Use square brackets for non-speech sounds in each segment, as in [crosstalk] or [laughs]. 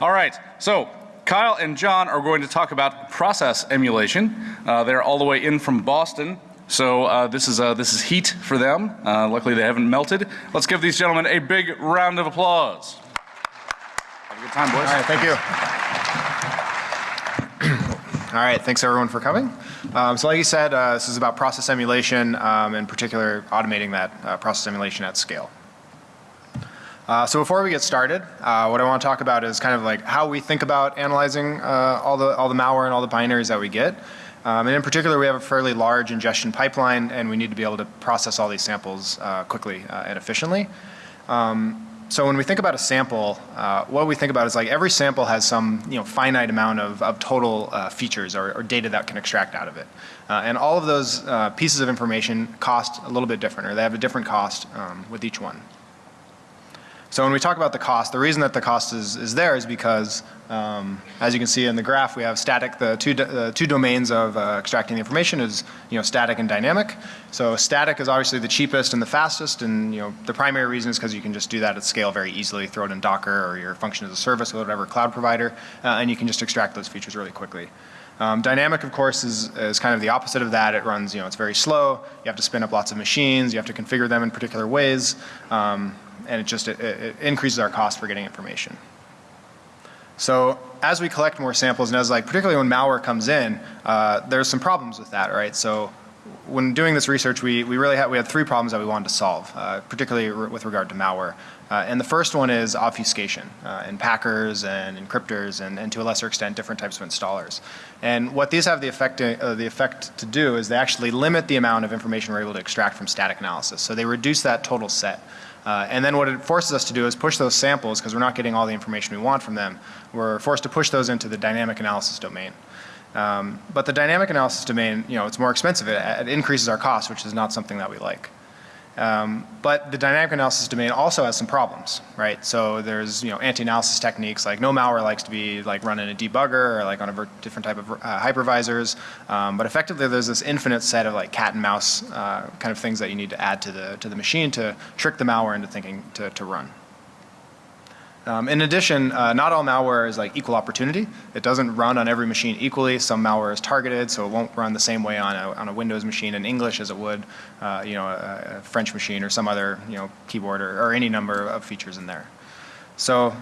All right, so Kyle and John are going to talk about process emulation. Uh, they're all the way in from Boston. So uh, this is uh, this is heat for them. Uh, luckily, they haven't melted. Let's give these gentlemen a big round of applause. Have a good time, boys. All right, thank you. [clears throat] All right, thanks everyone for coming. Um, so like you said, uh, this is about process emulation, um, in particular automating that uh, process emulation at scale. Uh, so before we get started, uh, what I want to talk about is kind of like how we think about analyzing uh, all the all the malware and all the binaries that we get. Um, and in particular, we have a fairly large ingestion pipeline, and we need to be able to process all these samples uh, quickly uh, and efficiently. Um, so when we think about a sample, uh, what we think about is like every sample has some you know finite amount of, of total features or, or, data that can extract out of it. And all of those pieces of information cost a little bit different or they have a different cost um, with each one. So when we talk about the cost, the reason that the cost is, is there is because um, as you can see in the graph, we have static, the two, uh, two domains of uh, extracting the information is, you know, static and dynamic. So static is obviously the cheapest and the fastest and, you know, the primary reason is because you can just do that at scale very easily, throw it in Docker or your function as a service or whatever cloud provider, uh, and you can just extract those features really quickly. Um, dynamic, of course, is, is kind of the opposite of that. It runs, you know, it's very slow. You have to spin up lots of machines. You have to configure them in particular ways. Um, and it just it, it increases our cost for getting information. So as we collect more samples and as like particularly when malware comes in, uh, there's some problems with that, right? So when doing this research, we, we really had, we had three problems that we wanted to solve, uh, particularly with regard to malware. Uh, and the first one is obfuscation uh, in packers and encryptors and, and to a lesser extent different types of installers. And what these have the effect, uh, the effect to do is they actually limit the amount of information we're able to extract from static analysis. So they reduce that total set. Uh, and then what it forces us to do is push those samples because we're not getting all the information we want from them. We're forced to push those into the dynamic analysis domain. Um, but the dynamic analysis domain, you know, it's more expensive. It, it increases our cost, which is not something that we like. Um, but the dynamic analysis domain also has some problems, right? So there's you know anti-analysis techniques like no malware likes to be like run in a debugger or like on a different type of uh, hypervisors. Um, but effectively there's this infinite set of like cat and mouse uh, kind of things that you need to add to the to the machine to trick the malware into thinking to, to run. Um, in addition, uh, not all malware is like equal opportunity. It doesn't run on every machine equally. Some malware is targeted, so it won't run the same way on a, on a Windows machine in English as it would, uh, you know, a, a, French machine or some other, you know, keyboard or, or any number of features in there. So,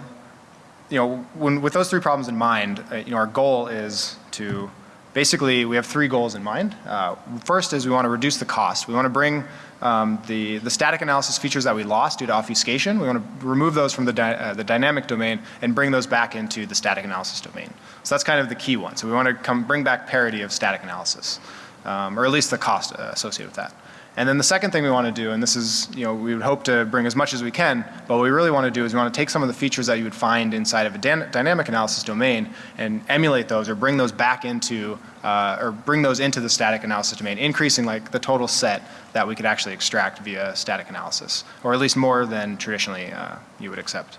you know, when, with those three problems in mind, uh, you know, our goal is to basically we have three goals in mind. Uh, first is we want to reduce the cost. We want to bring um, the, the static analysis features that we lost due to obfuscation, we want to remove those from the, uh, the dynamic domain and bring those back into the static analysis domain. So that's kind of the key one. So we want to come bring back parity of static analysis, um, or at least the cost uh, associated with that. And then the second thing we want to do, and this is, you know, we would hope to bring as much as we can, but what we really want to do is we want to take some of the features that you would find inside of a dynamic analysis domain and emulate those or bring those back into, uh, or bring those into the static analysis domain, increasing like the total set that we could actually extract via static analysis, or at least more than traditionally uh, you would accept.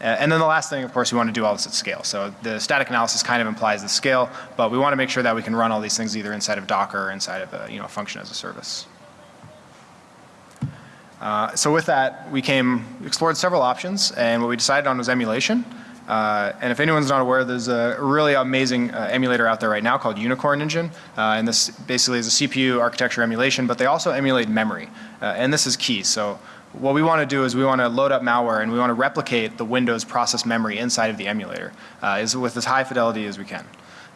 And then the last thing, of course, we want to do all this at scale. So the static analysis kind of implies the scale, but we want to make sure that we can run all these things either inside of Docker or inside of a, you know, function as a service. Uh, so with that, we came, explored several options, and what we decided on was emulation. Uh, and if anyone's not aware, there's a really amazing uh, emulator out there right now called Unicorn Engine. Uh, and this basically is a CPU architecture emulation, but they also emulate memory. Uh, and this is key. So what we want to do is we want to load up malware and we want to replicate the Windows process memory inside of the emulator uh, is with as high fidelity as we can.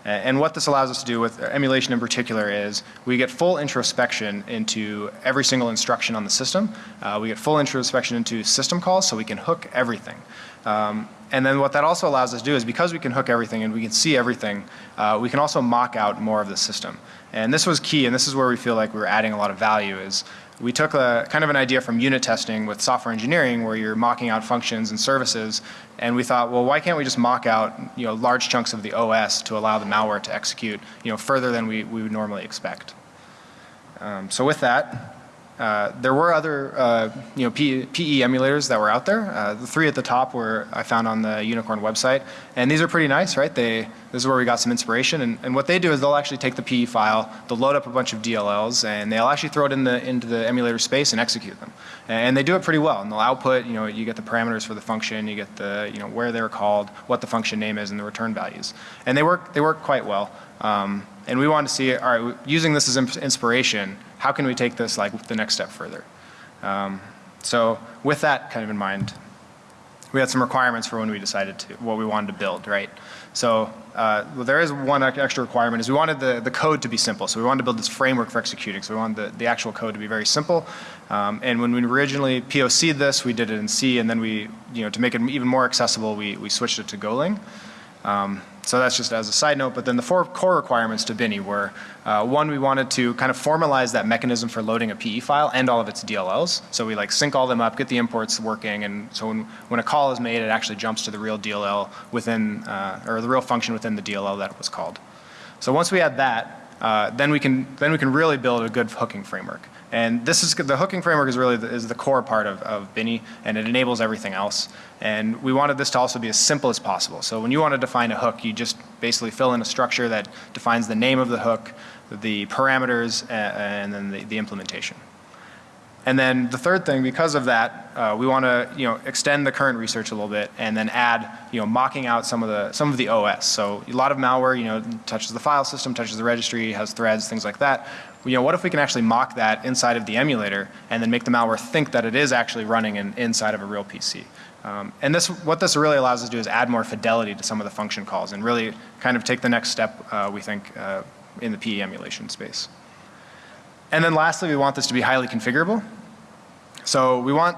And what this allows us to do with emulation in particular is we get full introspection into every single instruction on the system. Uh, we get full introspection into system calls so we can hook everything. Um, and then what that also allows us to do is because we can hook everything and we can see everything, uh, we can also mock out more of the system. And this was key and this is where we feel like we are adding a lot of value is we took a kind of an idea from unit testing with software engineering where you're mocking out functions and services and we thought well why can't we just mock out you know large chunks of the OS to allow the malware to execute you know further than we, we would normally expect. Um, so with that uh, there were other, uh, you know, PE emulators that were out there. Uh, the three at the top were I found on the Unicorn website, and these are pretty nice, right? They this is where we got some inspiration, and, and what they do is they'll actually take the PE file, they'll load up a bunch of DLLs, and they'll actually throw it in the into the emulator space and execute them, and they do it pretty well. And they'll output, you know, you get the parameters for the function, you get the, you know, where they're called, what the function name is, and the return values, and they work they work quite well. Um, and we wanted to see, all right, using this as ins- inspiration, how can we take this like the next step further? Um, so with that kind of in mind, we had some requirements for when we decided to, what we wanted to build, right? So uh, well, there is one extra requirement is we wanted the, the code to be simple. So we wanted to build this framework for executing. So we wanted the, the actual code to be very simple. Um, and when we originally POC'd this, we did it in C, and then we, you know, to make it even more accessible, we, we switched it to Golang. Um, so that's just as a side note. But then the four core requirements to Binee were, uh, one, we wanted to kind of formalize that mechanism for loading a PE file and all of its DLLs. So we like sync all them up, get the imports working, and so when, when a call is made, it actually jumps to the real DLL within, uh, or the real function within the DLL that it was called. So once we had that, uh, then we can then we can really build a good hooking framework. And this is the hooking framework is really the, is the core part of, of Binee, and it enables everything else. And we wanted this to also be as simple as possible. So when you want to define a hook, you just basically fill in a structure that defines the name of the hook, the parameters, a- and then the, the implementation. And then the third thing, because of that, uh, we want to you know extend the current research a little bit, and then add you know mocking out some of the some of the OS. So a lot of malware you know touches the file system, touches the registry, has threads, things like that. You know what if we can actually mock that inside of the emulator, and then make the malware think that it is actually running in, inside of a real PC. Um, and this, what this really allows us to do is add more fidelity to some of the function calls, and really kind of take the next step uh, we think uh, in the PE emulation space. And then lastly, we want this to be highly configurable. So we want,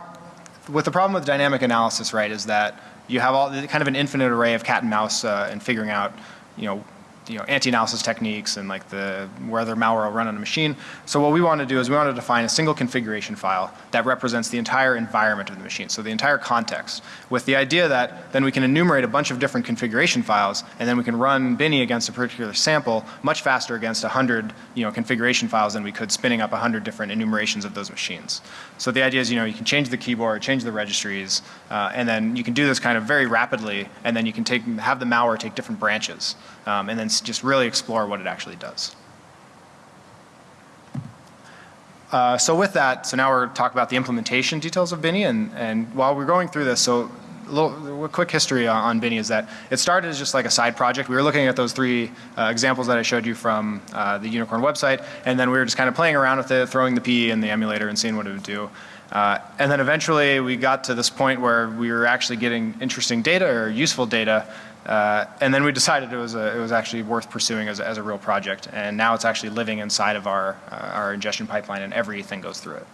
with the problem with dynamic analysis, right, is that you have all kind of an infinite array of cat and mouse uh, and figuring out, you know, you know, anti-analysis techniques and like the whether malware will run on a machine. So what we want to do is we want to define a single configuration file that represents the entire environment of the machine, so the entire context, with the idea that then we can enumerate a bunch of different configuration files, and then we can run Binee against a particular sample much faster against a 100 you know, configuration files than we could spinning up a 100 different enumerations of those machines. So the idea is you know you can change the keyboard, change the registries, uh, and then you can do this kind of very rapidly, and then you can take have the malware take different branches, um, and then just really explore what it actually does. Uh, so with that, so now we're talking about the implementation details of Binee, and, and while we're going through this, so a little a quick history on, on Binee is that it started as just like a side project. We were looking at those three uh, examples that I showed you from uh, the Unicorn website, and then we were just kind of playing around with it, throwing the PE in the emulator and seeing what it would do. Uh, and then eventually we got to this point where we were actually getting interesting data or useful data uh, and then we decided it was, a, it was actually worth pursuing as a, as a real project. And now it's actually living inside of our, uh, our ingestion pipeline and everything goes through it.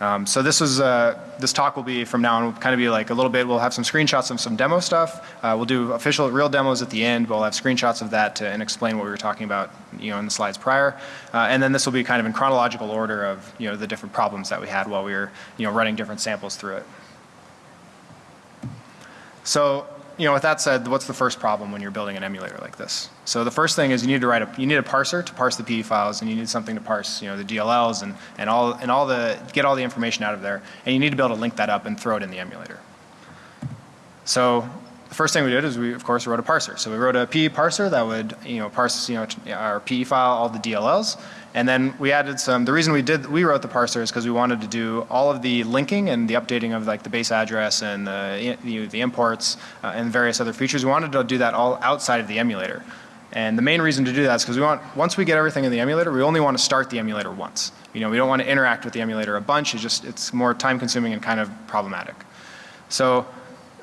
Um, so this is, uh, this talk will be from now on, will kind of be like a little bit, we'll have some screenshots of some demo stuff. Uh, we'll do official real demos at the end, but we'll have screenshots of that to, and explain what we were talking about, you know, in the slides prior. Uh, and then this will be kind of in chronological order of, you know, the different problems that we had while we were, you know, running different samples through it. So, you know, with that said, what's the first problem when you're building an emulator like this? So the first thing is you need to write a, you need a parser to parse the PE files, and you need something to parse, you know, the DLLs and, and all, and all the, get all the information out of there, and you need to be able to link that up and throw it in the emulator. So first thing we did is we, of course, wrote a parser. So we wrote a PE parser that would, you know, parse, you know, our PE file, all the DLLs, and then we added some, the reason we did, we wrote the parser is because we wanted to do all of the linking and the updating of like the base address and the, you know, the imports uh, and various other features. We wanted to do that all outside of the emulator. And the main reason to do that is because we want, once we get everything in the emulator, we only want to start the emulator once. You know, we don't want to interact with the emulator a bunch. It's just, it's more time consuming and kind of problematic. So,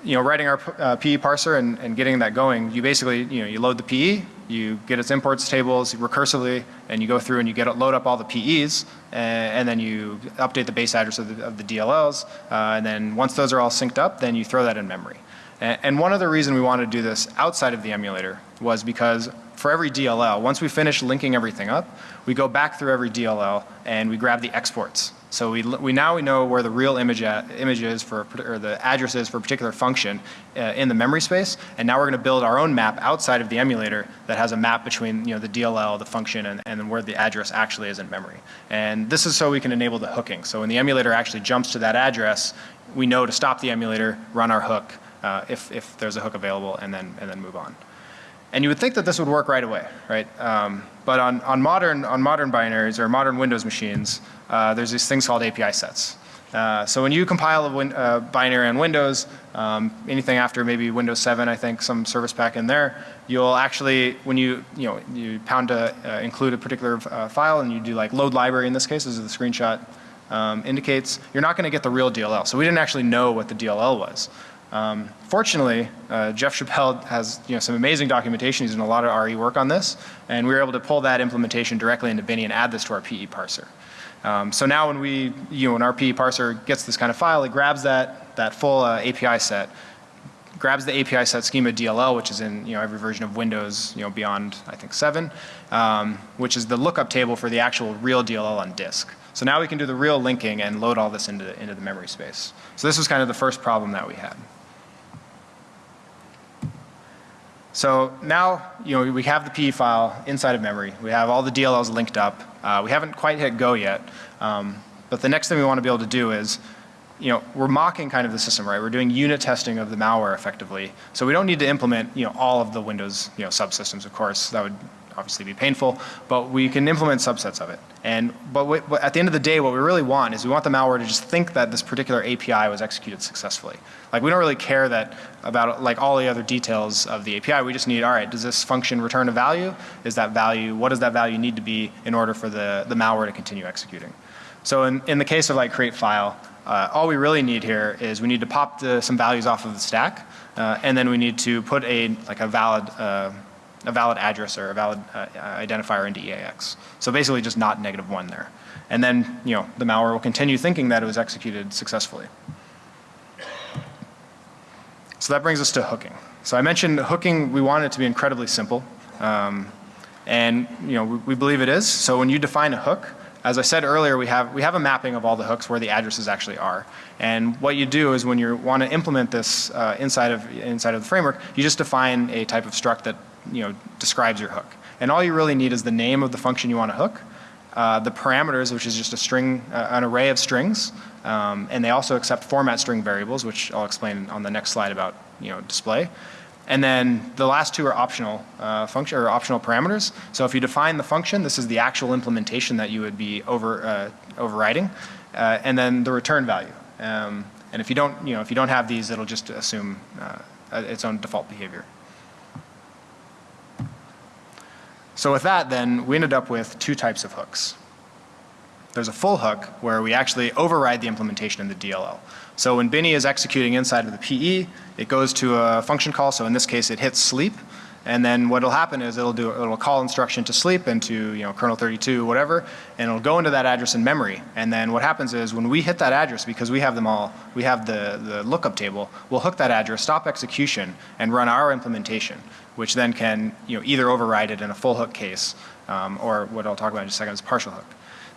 you know, writing our uh, PE parser and, and getting that going, you basically, you know, you load the PE, you get its imports tables recursively, and you go through and you get it, load up all the PEs, and, and then you update the base address of the, of the DLLs, uh, and then once those are all synced up, then you throw that in memory. A- And one other reason we wanted to do this outside of the emulator was because for every DLL, once we finish linking everything up, we go back through every DLL and we grab the exports. So we, we now we know where the real image, at, image is for, or the address is for a particular function uh, in the memory space. And now we're going to build our own map outside of the emulator that has a map between you know, the DLL, the function, and, and where the address actually is in memory. And this is so we can enable the hooking. So when the emulator actually jumps to that address, we know to stop the emulator, run our hook, uh, if, if there's a hook available, and then, and then move on. And you would think that this would work right away, right? Um, but on, on, modern, on modern binaries or modern Windows machines, uh, there's these things called API sets. Uh, so when you compile a win, uh, binary on Windows, um, anything after maybe Windows 7, I think, some service pack in there, you'll actually, when you, you know, you pound to uh, include a particular uh, file and you do like load library in this case, this is the screenshot um, indicates, you're not going to get the real DLL. So we didn't actually know what the DLL was. Um, fortunately, uh, Geoff Chappell has you know, some amazing documentation. He's done a lot of RE work on this, and we were able to pull that implementation directly into Binee and add this to our PE parser. Um, so now when we, you know, when our PE parser gets this kind of file, it grabs that, that full uh, API set, grabs the API set schema DLL, which is in you know, every version of Windows you know, beyond, I think, 7, um, which is the lookup table for the actual real DLL on disk. So now we can do the real linking and load all this into, into the memory space. So this was kind of the first problem that we had. So now, you know, we have the PE file inside of memory. We have all the DLLs linked up. Uh, we haven't quite hit go yet. Um, but the next thing we want to be able to do is, you know, we're mocking kind of the system, right? We're doing unit testing of the malware effectively. So we don't need to implement, you know, all of the Windows, you know, subsystems, of course. That would obviously be painful, but we can implement subsets of it. And, but, we, but at the end of the day, what we really want is we want the malware to just think that this particular API was executed successfully. Like we don't really care that about like all the other details of the API. We just need, all right, does this function return a value? Is that value, what does that value need to be in order for the, the malware to continue executing? So in, in the case of like create file, uh, all we really need here is we need to pop the, some values off of the stack, uh, and then we need to put a like a valid uh, a valid address or a valid uh, identifier into EAX. So basically just not negative one there. And then, you know, the malware will continue thinking that it was executed successfully. So that brings us to hooking. So I mentioned hooking, we want it to be incredibly simple. Um, and, you know, we, we believe it is. So when you define a hook, as I said earlier, we have, we have a mapping of all the hooks where the addresses actually are. And what you do is when you want to implement this uh, inside, of, inside of the framework, you just define a type of struct that you know, describes your hook. And all you really need is the name of the function you want to hook, uh, the parameters, which is just a string, uh, an array of strings, um, and they also accept format string variables, which I'll explain on the next slide about you know, display. And then the last two are optional uh, function or optional parameters. So if you define the function, this is the actual implementation that you would be over, uh, overriding, uh, and then the return value. Um, and if you don't, you know, if you don't have these, it'll just assume uh, its own default behavior. So with that then, we ended up with two types of hooks. There's a full hook where we actually override the implementation in the DLL. So when Binee is executing inside of the PE, it goes to a function call. So in this case, it hits sleep. And then what will happen is it'll do it'll call instruction to sleep into you know kernel 32 whatever, and it'll go into that address in memory. And then what happens is when we hit that address, because we have them all, we have the the lookup table, we'll hook that address, stop execution, and run our implementation, which then can you know either override it in a full hook case, um, or what I'll talk about in a second is partial hook.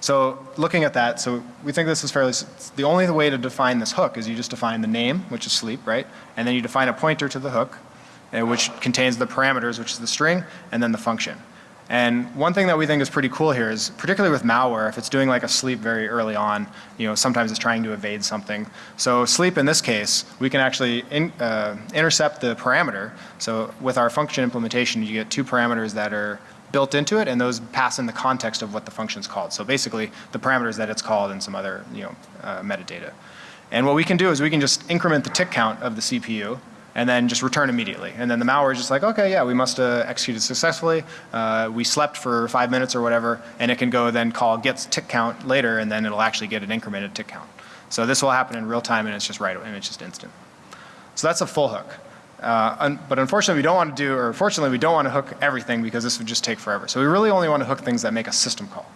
So looking at that, so we think this is fairly, the only way to define this hook is you just define the name, which is sleep, right? And then you define a pointer to the hook, uh, which contains the parameters, which is the string, and then the function. And one thing that we think is pretty cool here is, particularly with malware, if it's doing like a sleep very early on, you know, sometimes it's trying to evade something. So sleep in this case, we can actually in, uh, intercept the parameter. So with our function implementation, you get two parameters that are built into it and those pass in the context of what the function is called. So basically the parameters that it's called and some other, you know, uh, metadata. And what we can do is we can just increment the tick count of the CPU and then just return immediately. And then the malware is just like, okay, yeah, we must have executed successfully. Uh, we slept for five minutes or whatever, and it can go then call gets tick count later, and then it'll actually get an incremented tick count. So this will happen in real time, and it's just right, and it's just instant. So that's a full hook. Uh, un but unfortunately, we don't want to do, or fortunately, we don't want to hook everything because this would just take forever. So we really only want to hook things that make a system call.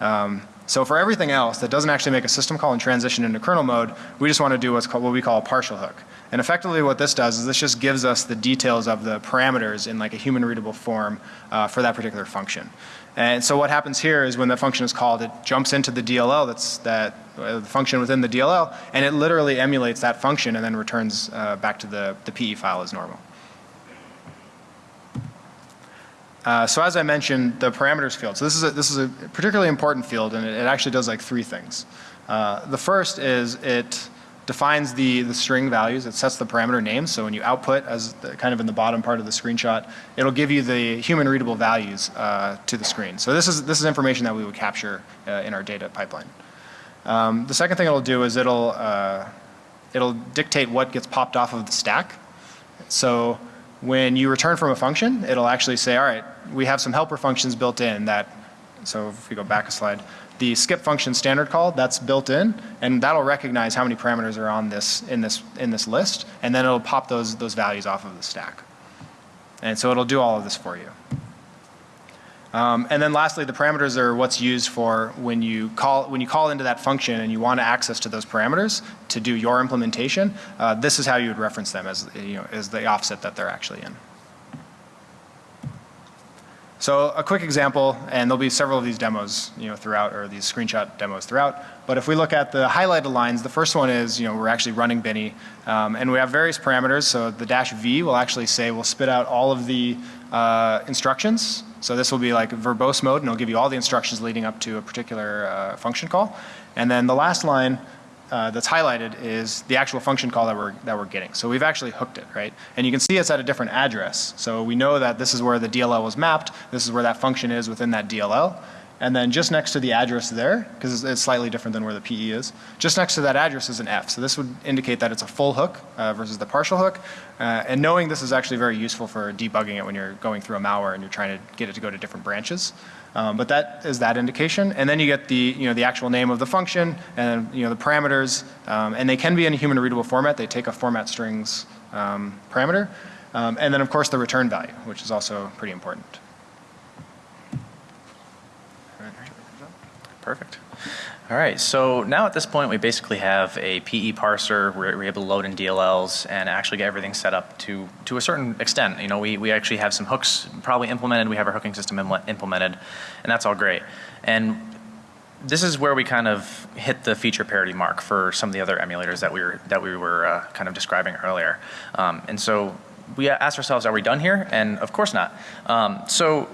Um, so for everything else that doesn't actually make a system call and transition into kernel mode, we just want to do what's called, what we call a partial hook. And effectively what this does is this just gives us the details of the parameters in like a human readable form uh, for that particular function. And so what happens here is when that function is called, it jumps into the DLL that's that uh, the function within the DLL, and it literally emulates that function and then returns uh, back to the, the PE file as normal. Uh, so as I mentioned, the parameters field. So this is a, this is a particularly important field, and it, it actually does like three things. Uh, the first is it defines the, the string values. It sets the parameter names. So when you output, as the, kind of in the bottom part of the screenshot, it'll give you the human readable values uh, to the screen. So this is this is information that we would capture uh, in our data pipeline. Um, the second thing it'll do is it'll uh, it'll dictate what gets popped off of the stack. So when you return from a function, it'll actually say, all right, we have some helper functions built in that, so if we go back a slide, the skip function standard call, that's built in, and that'll recognize how many parameters are on this, in this, in this list, and then it'll pop those, those values off of the stack. And so it'll do all of this for you. Um, and then lastly, the parameters are what's used for when you call when you call into that function and you want access to those parameters to do your implementation. Uh, this is how you would reference them as you know as the offset that they're actually in. So a quick example, and there'll be several of these demos, you know, throughout, or these screenshot demos throughout. But if we look at the highlighted lines, the first one is, you know, we're actually running Binee, um, and we have various parameters. So the dash V will actually say we'll spit out all of the uh, instructions. So this will be like verbose mode, and it'll give you all the instructions leading up to a particular uh, function call. And then the last line uh, that's highlighted is the actual function call that we're, that we're getting. So we've actually hooked it, right? And you can see it's at a different address. So we know that this is where the DLL was mapped. This is where that function is within that DLL. And then just next to the address there, because it's slightly different than where the PE is, just next to that address is an F. So this would indicate that it's a full hook uh, versus the partial hook. Uh, and knowing this is actually very useful for debugging it when you're going through a malware and you're trying to get it to go to different branches. Um, but that is that indication. And then you get the, you know, the actual name of the function and, you know, the parameters. Um, and they can be in a human readable format. They take a format strings um, parameter. Um, and then of course the return value, which is also pretty important. Perfect. All right, so now at this point we basically have a PE parser, we're, we're, able to load in DLLs and actually get everything set up to, to a certain extent. You know, we, we actually have some hooks probably implemented, we have our hooking system implemented, and that's all great. And this is where we kind of hit the feature parity mark for some of the other emulators that we were, that we were uh, kind of describing earlier. Um, and so we asked ourselves, are we done here? And of course not. Um, so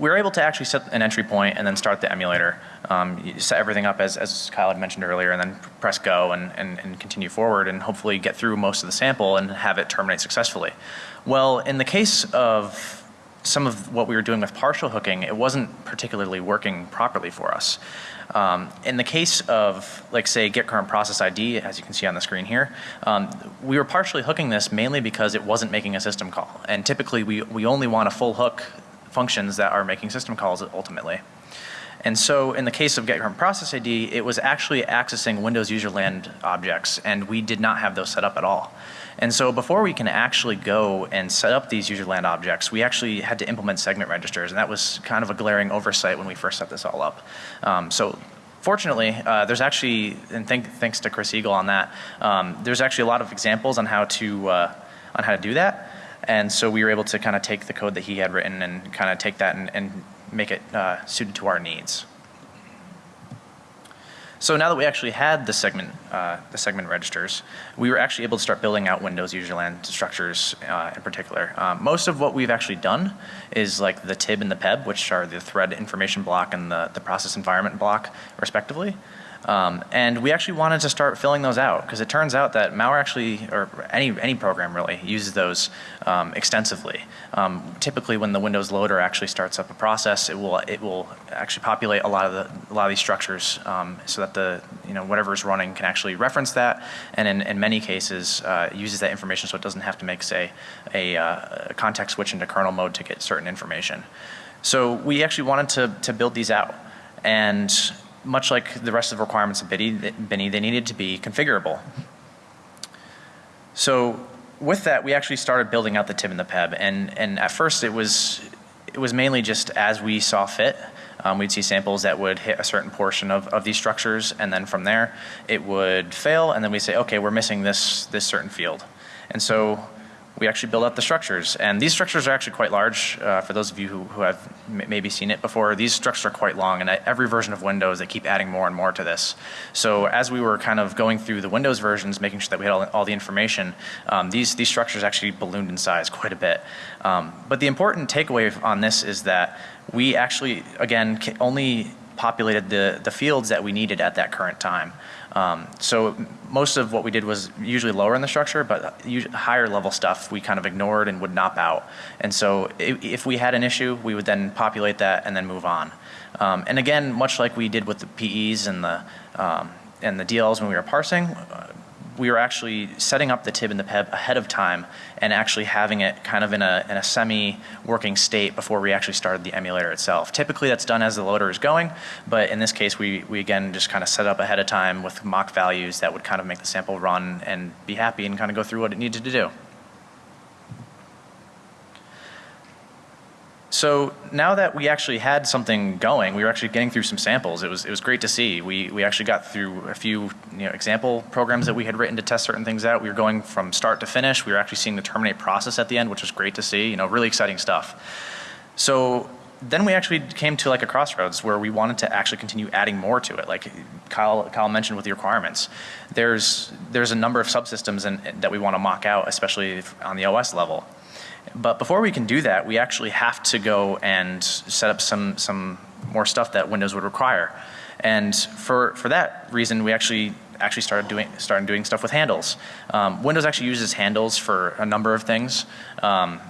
we are able to actually set an entry point and then start the emulator. Um, set everything up as, as Kyle had mentioned earlier and then press go and, and, and continue forward and hopefully get through most of the sample and have it terminate successfully. Well, in the case of some of what we were doing with partial hooking, it wasn't particularly working properly for us. Um, in the case of, like say, get current process ID, as you can see on the screen here, um, we were partially hooking this mainly because it wasn't making a system call. And typically we, we only want a full hook functions that are making system calls ultimately. And so in the case of get current process ID, it was actually accessing Windows userland objects and we did not have those set up at all. And so before we can actually go and set up these userland objects, we actually had to implement segment registers and that was kind of a glaring oversight when we first set this all up. Um, so fortunately, uh, there's actually, and thank, thanks to Chris Eagle on that, um, there's actually a lot of examples on how to, uh, on how to do that. And so we were able to kind of take the code that he had written and kind of take that and, and make it uh, suited to our needs. So now that we actually had the segment, uh, the segment registers, we were actually able to start building out Windows userland structures uh, in particular. Um, most of what we've actually done is like the TIB and the PEB, which are the thread information block and the, the process environment block, respectively. Um, and we actually wanted to start filling those out because it turns out that malware actually, or any, any program really, uses those um, extensively. Um, typically when the Windows loader actually starts up a process, it will, it will actually populate a lot of, the, a lot of these structures um, so that the, you know, whatever is running can actually reference that and in, in many cases uh, uses that information so it doesn't have to make, say, a, uh, a context switch into kernel mode to get certain information. So we actually wanted to, to build these out. And much like the rest of the requirements of Binee, they needed to be configurable. So with that, we actually started building out the TIB and the PEB, and and at first it was it was mainly just as we saw fit. Um, we'd see samples that would hit a certain portion of, of these structures, and then from there, it would fail, and then we say, okay, we're missing this, this certain field. And so we actually build out the structures. And these structures are actually quite large. Uh, for those of you who, who have maybe seen it before, these structures are quite long. And every version of Windows, they keep adding more and more to this. So as we were kind of going through the Windows versions, making sure that we had all, all the information, um, these, these structures actually ballooned in size quite a bit. Um, but the important takeaway on this is that we actually, again, only populated the, the fields that we needed at that current time. Um, so most of what we did was usually lower in the structure, but higher level stuff we kind of ignored and would nop out. And so if, if we had an issue, we would then populate that and then move on. Um, and again, much like we did with the PEs and the um, and the DLs when we were parsing, uh, we were actually setting up the tib and the peb ahead of time and actually having it kind of in a, in a semi-working state before we actually started the emulator itself. Typically that's done as the loader is going, but in this case we, we again just kind of set up ahead of time with mock values that would kind of make the sample run and be happy and kind of go through what it needed to do. So now that we actually had something going, we were actually getting through some samples. It was it was great to see. We we actually got through a few you know example programs that we had written to test certain things out. We were going from start to finish. We were actually seeing the terminate process at the end, which was great to see. You know, really exciting stuff. So then we actually came to like a crossroads where we wanted to actually continue adding more to it. Like Kyle, Kyle mentioned with the requirements, there's there's a number of subsystems in, that we want to mock out, especially on the OS level. But before we can do that, we actually have to go and set up some some more stuff that Windows would require. And for for that reason, we actually actually started doing started doing stuff with handles. Um, Windows actually uses handles for a number of things. Um,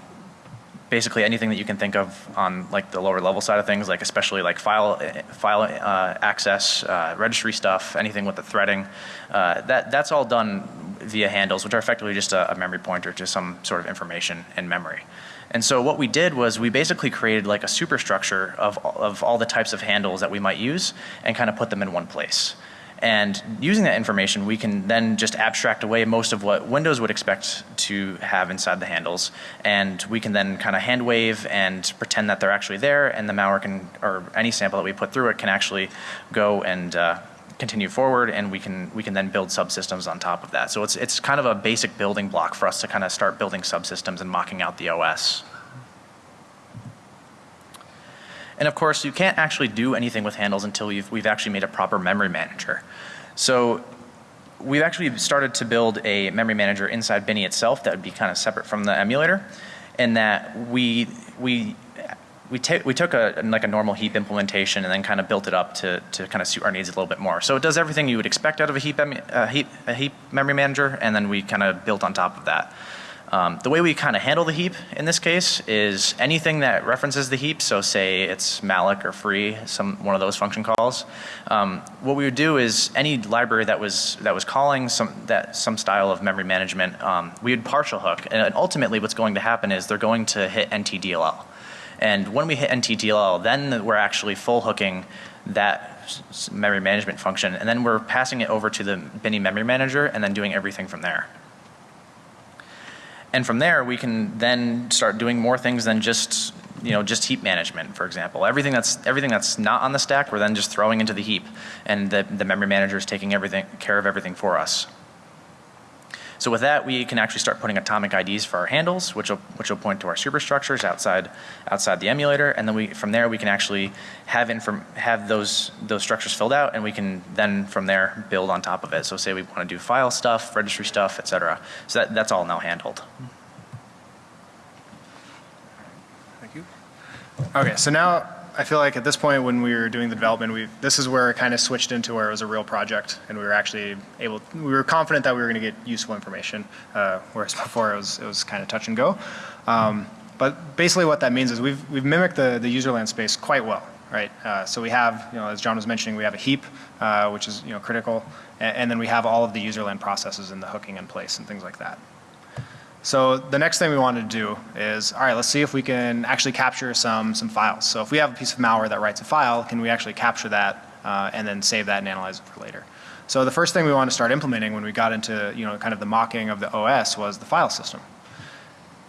basically anything that you can think of on like the lower level side of things, like especially like file file uh, access, uh, registry stuff, anything with the threading. Uh, that that's all done via handles, which are effectively just a, a memory pointer to some sort of information in memory. And so what we did was we basically created like a superstructure of of all the types of handles that we might use and kind of put them in one place. And using that information, we can then just abstract away most of what Windows would expect to have inside the handles. And we can then kind of hand wave and pretend that they're actually there, and the malware can, or any sample that we put through it can actually go and uh, continue forward, and we can we can then build subsystems on top of that. So it's it's kind of a basic building block for us to kind of start building subsystems and mocking out the OS. And of course, you can't actually do anything with handles until we've, we've actually made a proper memory manager. So we've actually started to build a memory manager inside Binee itself that would be kind of separate from the emulator, and that we we we, we took a like a normal heap implementation and then kind of built it up to, to kind of suit our needs a little bit more. So it does everything you would expect out of a heap, a heap, a heap memory manager, and then we kind of built on top of that. Um, the way we kind of handle the heap in this case is anything that references the heap, so say it's malloc or free, some one of those function calls. Um, what we would do is any library that was that was calling some that some style of memory management, um, we would partial hook, and ultimately what's going to happen is they're going to hit NTDLL. And when we hit NTDLL, then we're actually full hooking that memory management function, and then we're passing it over to the Binee memory manager and then doing everything from there. And from there, we can then start doing more things than just, you know, just heap management, for example. Everything that's, everything that's not on the stack, we're then just throwing into the heap. And the, the memory manager is taking everything, care of everything for us. So with that, we can actually start putting atomic IDs for our handles, which will, which will point to our superstructures outside, outside the emulator. And then we, from there, we can actually have, inform, have those, those structures filled out, and we can then, from there, build on top of it. So say we want to do file stuff, registry stuff, etc. So that, that's all now handled. Thank you. Okay, so now I feel like at this point when we were doing the development, we this is where it kind of switched into where it was a real project, and we were actually able, we were confident that we were going to get useful information, uh, whereas before it was it was kind of touch and go. Um, but basically, what that means is we've we've mimicked the the userland space quite well, right? Uh, so we have, you know, as John was mentioning, we have a heap, uh, which is you know critical, and, and then we have all of the userland processes and the hooking in place and things like that. So the next thing we wanted to do is, all right, let's see if we can actually capture some, some files. So if we have a piece of malware that writes a file, can we actually capture that uh, and then save that and analyze it for later? So the first thing we wanted to start implementing when we got into, you know, kind of the mocking of the OS was the file system.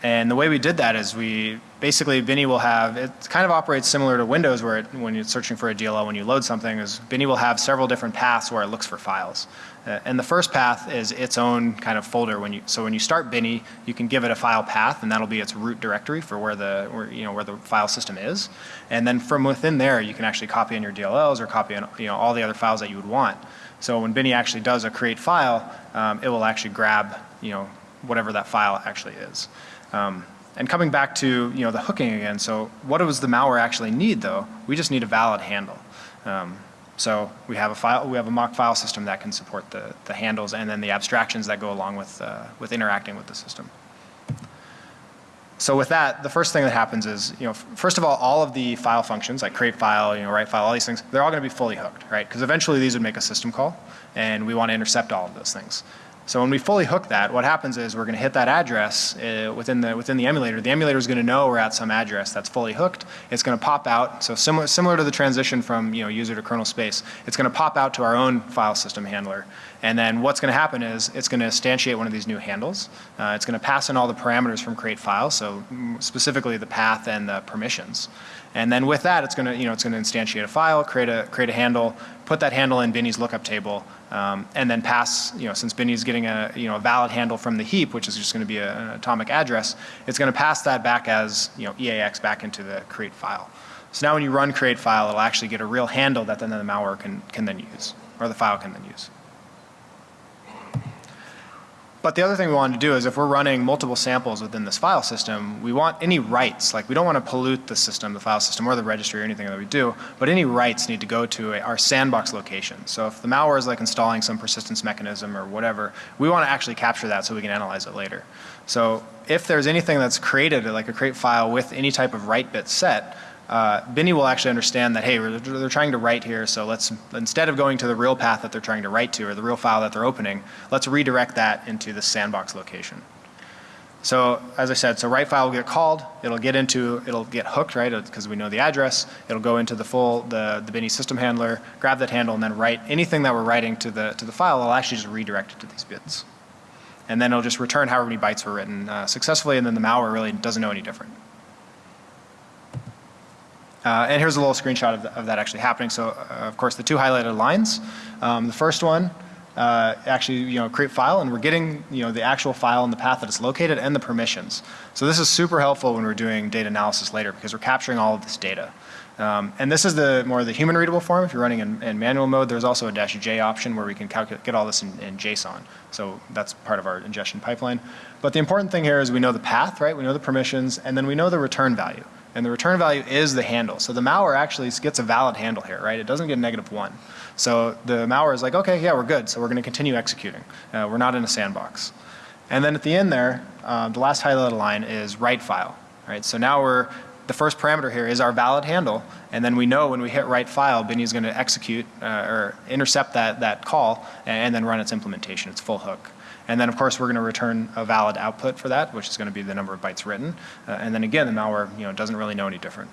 And the way we did that is we, basically Binee will have, it kind of operates similar to Windows where it, when you're searching for a DLL, when you load something, is Binee will have several different paths where it looks for files. Uh, and the first path is its own kind of folder. When you, so when you start Binee, you can give it a file path and that'll be its root directory for where the, where, you know, where the file system is. And then from within there, you can actually copy in your DLLs or copy in, you know, all the other files that you would want. So when Binee actually does a create file, um, it will actually grab, you know, whatever that file actually is. Um, and coming back to, you know, the hooking again, so what does the malware actually need though? We just need a valid handle. Um, so we have a file, we have a mock file system that can support the, the handles and then the abstractions that go along with, uh, with interacting with the system. So with that, the first thing that happens is, you know, first of all, all of the file functions like create file, you know, write file, all these things, they're all going to be fully hooked, right? Because eventually these would make a system call and we want to intercept all of those things. So when we fully hook that, what happens is we're going to hit that address uh, within the within the emulator. The emulator is going to know we're at some address that's fully hooked. It's going to pop out. So similar similar to the transition from you know user to kernel space, it's going to pop out to our own file system handler. And then what's going to happen is it's going to instantiate one of these new handles. Uh, it's going to pass in all the parameters from create file, so specifically the path and the permissions. And then with that, it's going to, you know, it's going to instantiate a file, create a, create a handle, put that handle in Binee's lookup table, um, and then pass, you know, since Binee's getting a, you know, a valid handle from the heap, which is just going to be a, an atomic address, it's going to pass that back as, you know, EAX back into the create file. So now when you run create file, it'll actually get a real handle that then the malware can, can then use, or the file can then use. But the other thing we want to do is if we're running multiple samples within this file system, we want any writes, like we don't want to pollute the system, the file system or the registry or anything that we do, but any writes need to go to a, our sandbox location. So if the malware is like installing some persistence mechanism or whatever, we want to actually capture that so we can analyze it later. So if there's anything that's created, like a create file with any type of write bit set, uh, Binee will actually understand that, hey, they're trying to write here, so let's, instead of going to the real path that they're trying to write to or the real file that they're opening, let's redirect that into the sandbox location. So as I said, so write file will get called, it'll get into, it'll get hooked, right, because we know the address, it'll go into the full, the, the Binee system handler, grab that handle and then write anything that we're writing to the, to the file, it'll actually just redirect it to these bits. And then it'll just return however many bytes were written uh, successfully and then the malware really doesn't know any different. Uh, and here's a little screenshot of, the, of that actually happening. So uh, of course the two highlighted lines, um, the first one uh, actually you know create file and we're getting you know the actual file and the path that it's located and the permissions. So this is super helpful when we're doing data analysis later because we're capturing all of this data. Um, and this is the more the human readable form. If you're running in, in, manual mode, there's also a dash J option where we can get all this in, in, JSON. So that's part of our ingestion pipeline. But the important thing here is we know the path, right? We know the permissions, and then we know the return value. And the return value is the handle. So the malware actually gets a valid handle here, right? It doesn't get a negative one. So the malware is like, okay, yeah, we're good. So we're going to continue executing. Uh, we're not in a sandbox. And then at the end there, uh, the last highlighted line is write file, right? So now we're, the first parameter here is our valid handle. And then we know when we hit write file, Binee is going to execute uh, or intercept that, that call and, and then run its implementation, its full hook. And then of course we're going to return a valid output for that, which is going to be the number of bytes written. Uh, and then again, the malware you know, doesn't really know any different.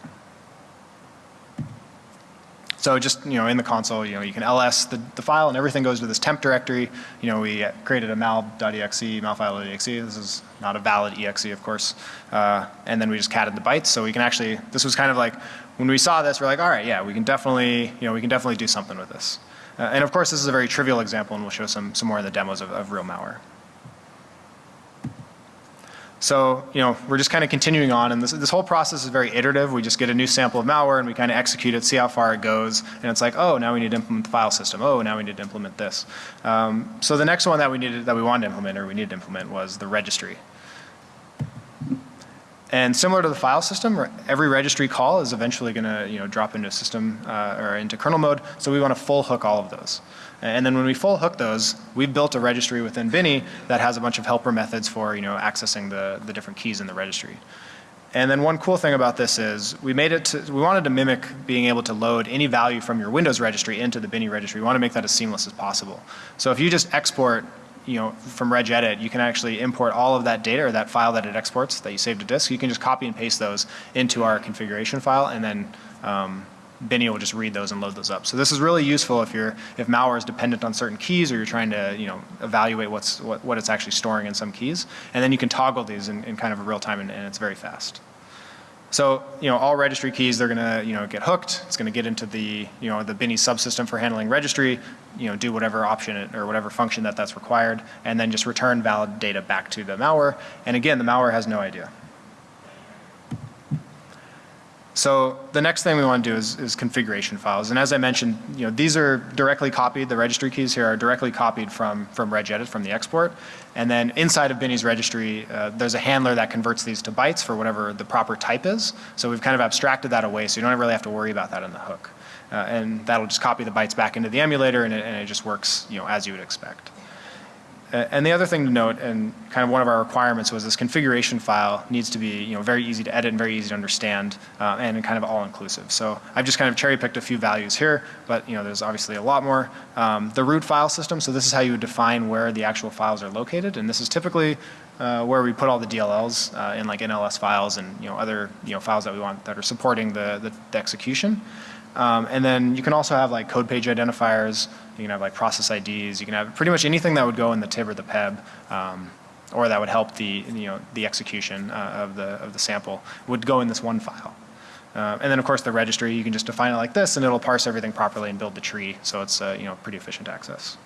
So just, you know, in the console, you know, you can ls the, the file and everything goes to this temp directory. You know, we created a mal.exe, malfile.exe. This is not a valid exe, of course. Uh, and then we just catted the bytes. So we can actually, this was kind of like, when we saw this, we're like, all right, yeah, we can definitely, you know, we can definitely do something with this. Uh, and of course, this is a very trivial example, and we'll show some, some more in the demos of, of real malware. So, you know, we're just kind of continuing on and this, this whole process is very iterative. We just get a new sample of malware and we kind of execute it, see how far it goes. And it's like, oh, now we need to implement the file system. Oh, now we need to implement this. Um, so the next one that we needed, that we wanted to implement or we needed to implement was the registry. And similar to the file system, every registry call is eventually going to you know, drop into a system uh, or into kernel mode. So we want to full hook all of those. And then when we full hook those, we've built a registry within Binee that has a bunch of helper methods for you know, accessing the, the different keys in the registry. And then one cool thing about this is we made it to, we wanted to mimic being able to load any value from your Windows registry into the Binee registry. We want to make that as seamless as possible. So if you just export you know, from regedit, you can actually import all of that data or that file that it exports that you saved to disk. You can just copy and paste those into our configuration file and then, um, Binee will just read those and load those up. So this is really useful if you're, if malware is dependent on certain keys or you're trying to, you know, evaluate what's, what, what it's actually storing in some keys. And then you can toggle these in, in kind of a real time and, and it's very fast. So, you know, all registry keys, they're gonna, you know, get hooked. It's gonna get into the, you know, the Binee subsystem for handling registry, you know, do whatever option it, or whatever function that that's required, and then just return valid data back to the malware. And again, the malware has no idea. So the next thing we want to do is, is configuration files. And as I mentioned, you know, these are directly copied, the registry keys here are directly copied from, from regedit, from the export. And then inside of Binee's registry, uh, there's a handler that converts these to bytes for whatever the proper type is. So we've kind of abstracted that away so you don't really have to worry about that in the hook. Uh, and that'll just copy the bytes back into the emulator and it, and it just works, you know, as you would expect. And the other thing to note, and kind of one of our requirements was this configuration file needs to be, you know, very easy to edit and very easy to understand, uh, and kind of all inclusive. So I've just kind of cherry picked a few values here, but you know, there's obviously a lot more. Um, the root file system, so this is how you would define where the actual files are located, and this is typically uh, where we put all the DLLs uh, in like NLS files and you know other you know files that we want that are supporting the, the, the execution. Um, and then you can also have like code page identifiers. You can have like process IDs. You can have pretty much anything that would go in the TIB or the PEB, um, or that would help the you know the execution uh, of the of the sample would go in this one file. Uh, and then of course the registry, you can just define it like this, and it'll parse everything properly and build the tree. So it's uh, you know pretty efficient access.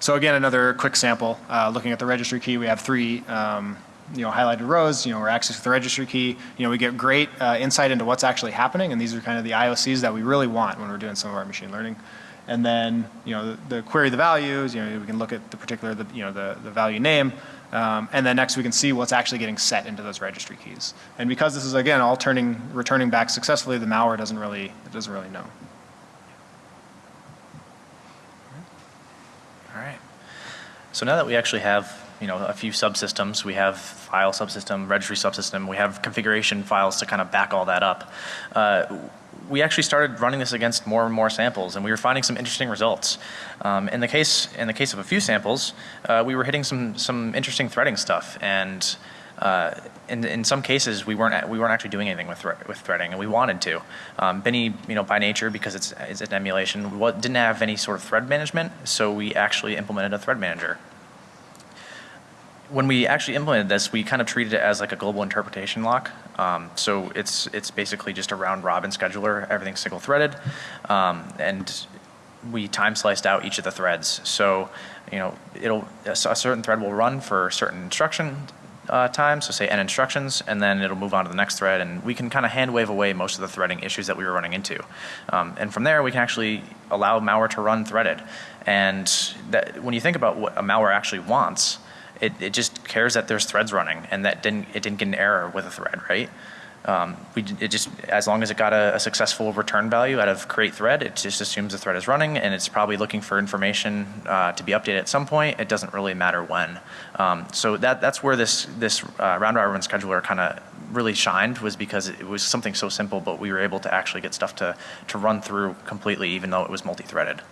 So again, another quick sample. Uh, looking at the registry key, we have three um, you know, highlighted rows, you know, we're accessing the registry key. You know, we get great uh, insight into what's actually happening, and these are kind of the IOCs that we really want when we're doing some of our machine learning. And then, you know, the, the query the values, you know, we can look at the particular, the, you know, the, the value name, um, and then next we can see what's actually getting set into those registry keys. And because this is, again, all turning, returning back successfully, the malware doesn't really, it doesn't really know. All right. So now that we actually have you know a few subsystems, we have file subsystem, registry subsystem, we have configuration files to kind of back all that up. Uh, we actually started running this against more and more samples, and we were finding some interesting results. Um, in the case in the case of a few samples, uh, we were hitting some some interesting threading stuff, and uh, in, in some cases we weren't we weren't actually doing anything with thre with threading, and we wanted to. Um, Binee, you know, by nature, because it's, it's an emulation, what, didn't have any sort of thread management, so we actually implemented a thread manager when we actually implemented this, we kind of treated it as like a global interpretation lock. Um, so it's it's basically just a round robin scheduler. Everything's single threaded, um, and we time sliced out each of the threads. So you know it'll a certain thread will run for certain instruction uh, time. So say n instructions, and then it'll move on to the next thread, and we can kind of hand wave away most of the threading issues that we were running into. Um, and from there, we can actually allow malware to run threaded. And that, when you think about what a malware actually wants it, it just cares that there's threads running and that didn't, it didn't get an error with a thread, right? Um, we, it just, as long as it got a, a, successful return value out of create thread, it just assumes the thread is running and it's probably looking for information uh, to be updated at some point. It doesn't really matter when. Um, so that, that's where this, this uh, round robin scheduler kind of really shined was because it was something so simple, but we were able to actually get stuff to, to run through completely even though it was multi-threaded.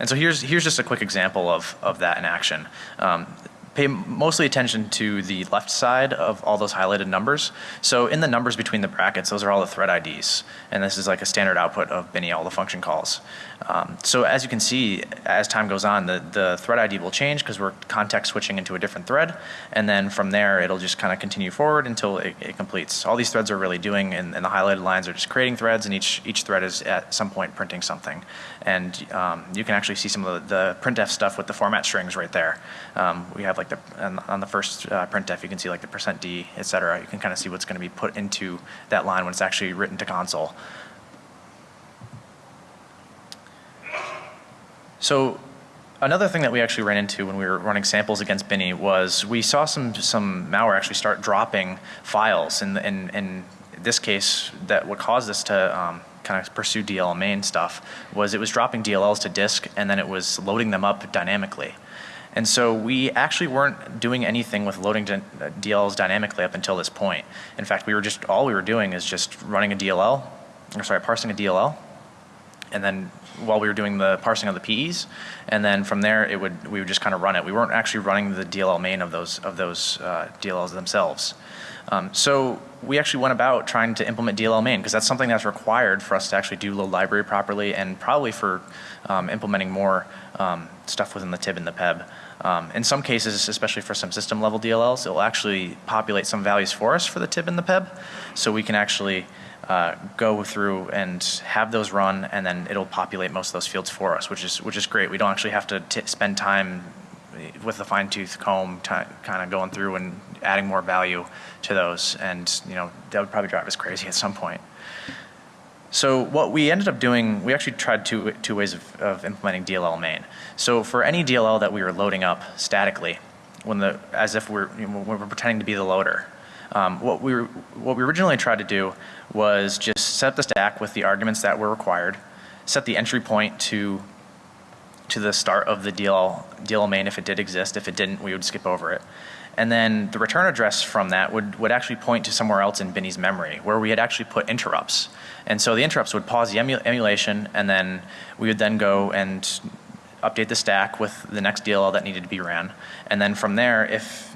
And so here's, here's just a quick example of, of that in action. Um, pay mostly attention to the left side of all those highlighted numbers. So in the numbers between the brackets, those are all the thread IDs. And this is like a standard output of Binee, all the function calls. Um, so as you can see, as time goes on, the, the thread ID will change because we're context switching into a different thread. And then from there, it'll just kind of continue forward until it, it, completes. All these threads are really doing, and, and, the highlighted lines are just creating threads, and each, each thread is at some point printing something. And um, you can actually see some of the, the, printf stuff with the format strings right there. Um, we have like the, on, the first uh, printf, you can see like the percent %d, et cetera. You can kind of see what's going to be put into that line when it's actually written to console. So another thing that we actually ran into when we were running samples against Binee was we saw some some malware actually start dropping files. In, in, in, this case, that what caused us to um, kind of pursue DLL main stuff was it was dropping DLLs to disk and then it was loading them up dynamically. And so we actually weren't doing anything with loading DLLs dynamically up until this point. In fact, we were just, all we were doing is just running a DLL, or sorry, parsing a DLL, and then while we were doing the parsing of the PEs, and then from there it would we would just kind of run it. We weren't actually running the DLL main of those of those uh, DLLs themselves. Um, so we actually went about trying to implement DLL main because that's something that's required for us to actually do load library properly and probably for um, implementing more um, stuff within the TIB and the PEB. Um, in some cases, especially for some system level DLLs, it will actually populate some values for us for the TIB and the PEB. So we can actually uh, go through and have those run and then it'll populate most of those fields for us, which is, which is great. We don't actually have to spend time with a fine tooth comb kind of going through and adding more value to those. And, you know, that would probably drive us crazy at some point. So what we ended up doing, we actually tried two, two ways of, of implementing DLL main. So for any DLL that we were loading up statically, when the, as if we're, you know, we're pretending to be the loader, um, what, we what we originally tried to do was just set the stack with the arguments that were required, set the entry point to to the start of the DLL, DLL main if it did exist. If it didn't, we would skip over it. And then the return address from that would, would actually point to somewhere else in Binee's memory where we had actually put interrupts. And so the interrupts would pause the emu emulation and then we would then go and update the stack with the next DLL that needed to be ran. And then from there, if,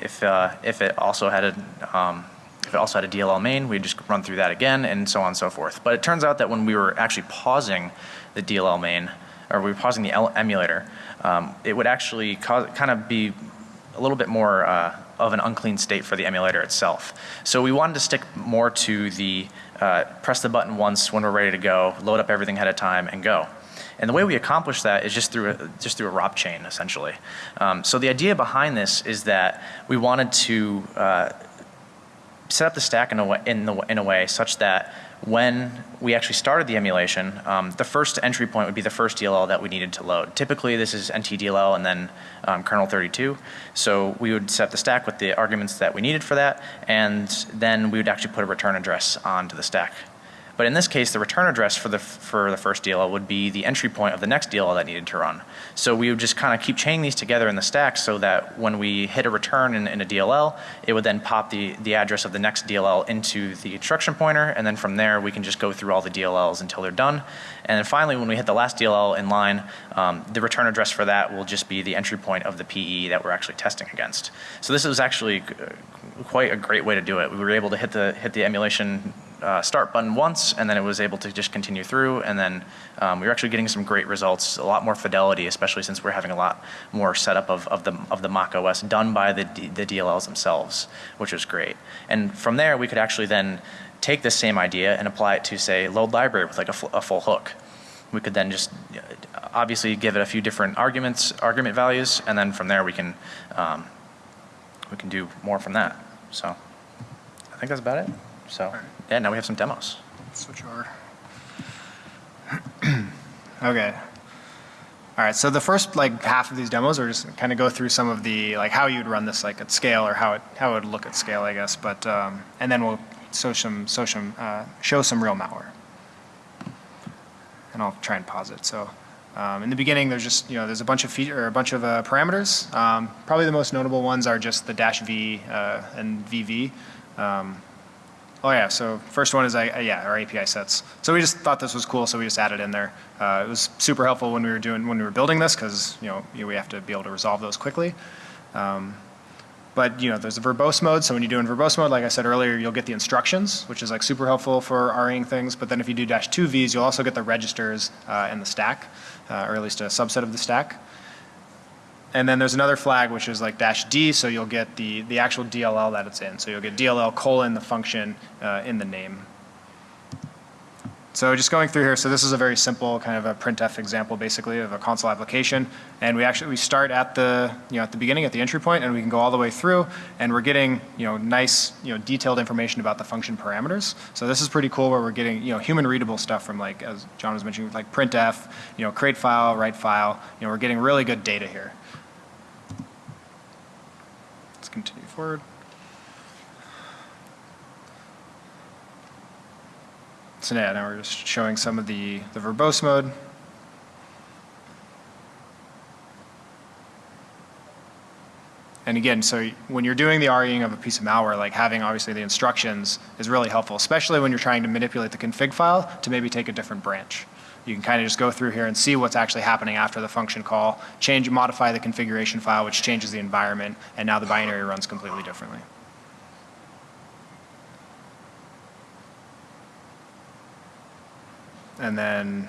if, uh, if it also had a, um, if it also had a DLL main, we'd just run through that again and so on and so forth. But it turns out that when we were actually pausing the DLL main, or we were pausing the emulator, um, it would actually cause, kind of be a little bit more uh, of an unclean state for the emulator itself. So we wanted to stick more to the uh, press the button once when we're ready to go, load up everything ahead of time and go. And the way we accomplish that is just through a, just through a ROP chain essentially. Um, so the idea behind this is that we wanted to uh, set up the stack in a way, in, the, in a way such that when we actually started the emulation, um, the first entry point would be the first DLL that we needed to load. Typically this is NTDLL and then um, kernel 32. So we would set the stack with the arguments that we needed for that and then we would actually put a return address onto the stack. But in this case, the return address for the, for the first DLL would be the entry point of the next DLL that needed to run. So we would just kind of keep chaining these together in the stack so that when we hit a return in, in a DLL, it would then pop the, the address of the next DLL into the instruction pointer and then from there we can just go through all the DLLs until they're done. And then finally when we hit the last DLL in line, um, the return address for that will just be the entry point of the PE that we're actually testing against. So this is actually uh, quite a great way to do it. We were able to hit the, hit the emulation uh, start button once and then it was able to just continue through and then um, we were actually getting some great results, a lot more fidelity, especially since we're having a lot more setup of, of the of the Mach OS done by the, D, the DLLs themselves, which was great. And from there we could actually then take this same idea and apply it to say load library with like a, a full hook. We could then just obviously give it a few different arguments, argument values, and then from there we can um, we can do more from that. So I think that's about it. So yeah, now we have some demos. Switch over. [clears throat] okay. All right, so the first like half of these demos are just kind of go through some of the like how you'd run this like at scale or how it how it would look at scale, I guess. But um, and then we'll show some show some uh, show some real malware, and I'll try and pause it. So um, in the beginning, there's just you know there's a bunch of feature or a bunch of uh, parameters. Um, probably the most notable ones are just the dash v uh, and vv. Um, Oh yeah, so first one is, uh, yeah, our API sets. So we just thought this was cool, so we just added in there. Uh, it was super helpful when we were doing, when we were building this, because you know we have to be able to resolve those quickly. Um, but you know, there's a verbose mode. So when you do in verbose mode, like I said earlier, you'll get the instructions, which is like super helpful for REing things. But then if you do dash two Vs, you'll also get the registers uh, and the stack, uh, or at least a subset of the stack. And then there's another flag which is like dash D, so you'll get the, the actual DLL that it's in. So you'll get DLL colon the function uh, in the name. So just going through here, so this is a very simple kind of a printf example basically of a console application. And we actually, we start at the, you know, at the beginning, at the entry point, and we can go all the way through, and we're getting, you know, nice, you know, detailed information about the function parameters. So this is pretty cool where we're getting, you know, human readable stuff from like, as John was mentioning, like printf, you know, create file, write file, you know, we're getting really good data here. Let's continue forward. So now we're just showing some of the, the verbose mode. And again, so when you're doing the REing of a piece of malware, like having obviously the instructions is really helpful, especially when you're trying to manipulate the config file to maybe take a different branch. you can kind of just go through here and see what's actually happening after the function call, change, modify the configuration file, which changes the environment, and now the binary runs completely differently. And then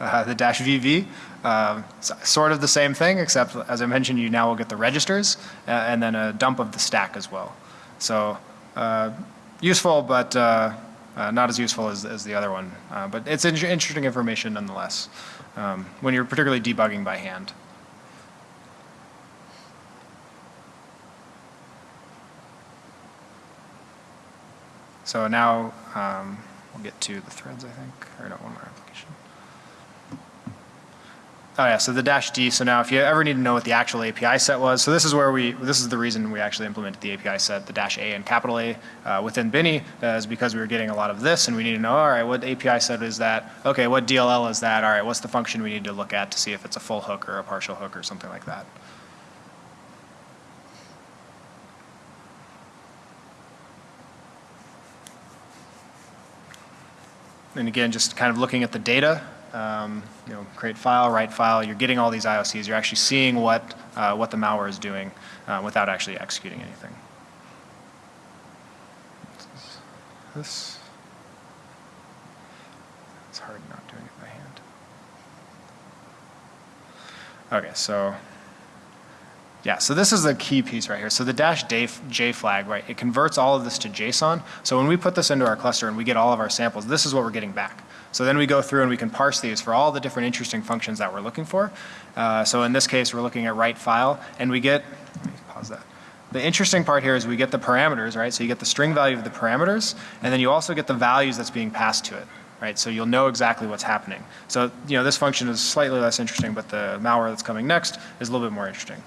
uh, the dash VV, uh, sort of the same thing, except as I mentioned, you now will get the registers uh, and then a dump of the stack as well. So uh, useful, but uh, uh, not as useful as, as the other one. But it's in- interesting information nonetheless um, when you're particularly debugging by hand. So now um, we'll get to the threads, I think, or no, one more application. Oh yeah, so the dash D, so now if you ever need to know what the actual API set was, so this is where we, this is the reason we actually implemented the API set, the dash A and capital A uh, within Binee, uh, is because we were getting a lot of this and we need to know, all right, what API set is that? Okay, what DLL is that? All right, what's the function we need to look at to see if it's a full hook or a partial hook or something like that? And again, just kind of looking at the data, um, you know, create file, write file, you're getting all these IOCs, you're actually seeing what, uh, what the malware is doing uh, without actually executing anything. This, it's hard not doing it by hand. Okay, so yeah, so this is the key piece right here. So the dash J flag, right, it converts all of this to JSON. So when we put this into our cluster and we get all of our samples, this is what we're getting back. So then we go through and we can parse these for all the different interesting functions that we're looking for. Uh, so in this case, we're looking at write file and we get, pause that. The interesting part here is we get the parameters, right? So you get the string value of the parameters and then you also get the values that's being passed to it right? So you'll know exactly what's happening. So, you know, this function is slightly less interesting, but the malware that's coming next is a little bit more interesting.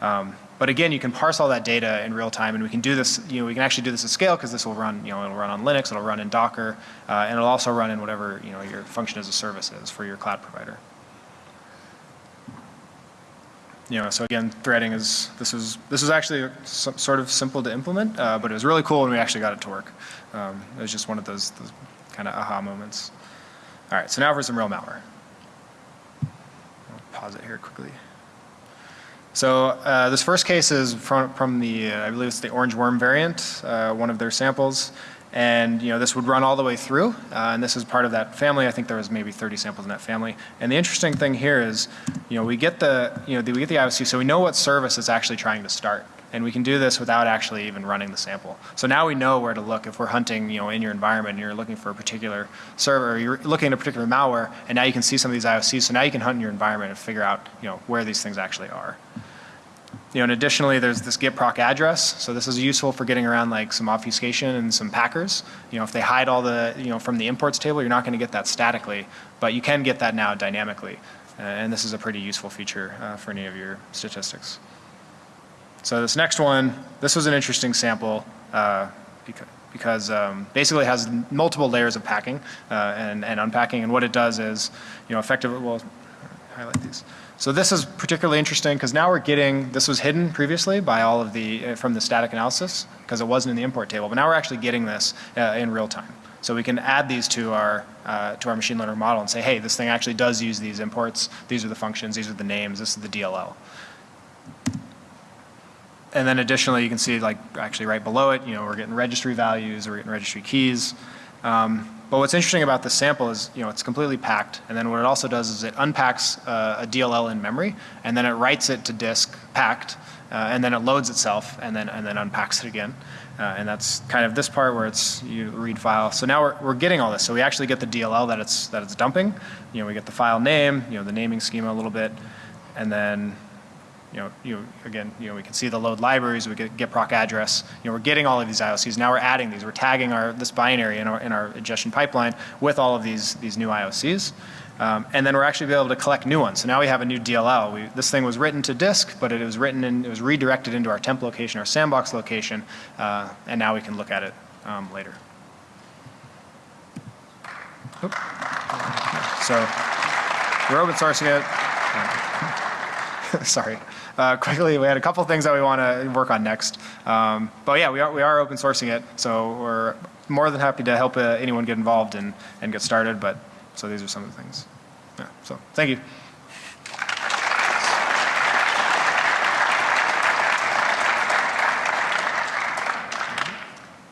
Um, but again, you can parse all that data in real time, and we can do this, you know, we can actually do this at scale because this will run, you know, it'll run on Linux, it'll run in Docker, uh, and it'll also run in whatever, you know, your function as a service is for your cloud provider. You know, so again, threading is, this was, this was actually sort of simple to implement, uh, but it was really cool when we actually got it to work. Um, it was just one of those, those kind of aha moments. All right, so now for some real malware. I'll pause it here quickly. So uh, this first case is from, from the, uh, I believe it's the Orangeworm variant, uh, one of their samples. And you know, this would run all the way through, uh, and this is part of that family. I think there was maybe 30 samples in that family. And the interesting thing here is, you know, we get the, you know, the, we get the IOC, so we know what service it's actually trying to start. And we can do this without actually even running the sample. So now we know where to look. If we're hunting, you know, in your environment and you're looking for a particular server, or you're looking at a particular malware, and now you can see some of these IOCs. So now you can hunt in your environment and figure out, you know, where these things actually are. You know, and additionally, there's this get proc address. So this is useful for getting around like some obfuscation and some packers. You know, if they hide all the, you know, from the imports table, you're not going to get that statically, but you can get that now dynamically. Uh, and this is a pretty useful feature uh, for any of your statistics. So this next one, this was an interesting sample uh, because, because um, basically has multiple layers of packing uh, and, and unpacking. And what it does is, you know, effectively, well, highlight these. So this is particularly interesting because now we're getting, this was hidden previously by all of the, uh, from the static analysis because it wasn't in the import table, but now we're actually getting this uh, in real time. So we can add these to our, uh, to our machine learning model and say, hey, this thing actually does use these imports. These are the functions, these are the names, this is the DLL. And then additionally, you can see like actually right below it, you know, we're getting registry values, we're getting registry keys. Um, but what's interesting about this sample is, you know, it's completely packed. And then what it also does is it unpacks uh, a DLL in memory, and then it writes it to disk packed, uh, and then it loads itself, and then and then unpacks it again. Uh, and that's kind of this part where it's you read file. So now we're, we're getting all this. So we actually get the DLL that it's that it's dumping. You know, we get the file name, you know, the naming schema a little bit, and then you know, you know, again, you know, we can see the load libraries, we get, get proc address. You know, we're getting all of these IOCs. Now we're adding these. We're tagging our this binary in our in our ingestion pipeline with all of these these new IOCs. Um, and then we're actually be able to collect new ones. So now we have a new DLL. We, this thing was written to disk, but it was written in, it was redirected into our temp location, our sandbox location, uh, and now we can look at it um, later. Oop. So we're open sourcing it. [laughs] Sorry. Uh, [laughs] quickly, we had a couple things that we want to work on next. Um, but yeah, we are, we are open sourcing it. So we're more than happy to help uh, anyone get involved and, and get started, but, so these are some of the things. Yeah, so, thank you.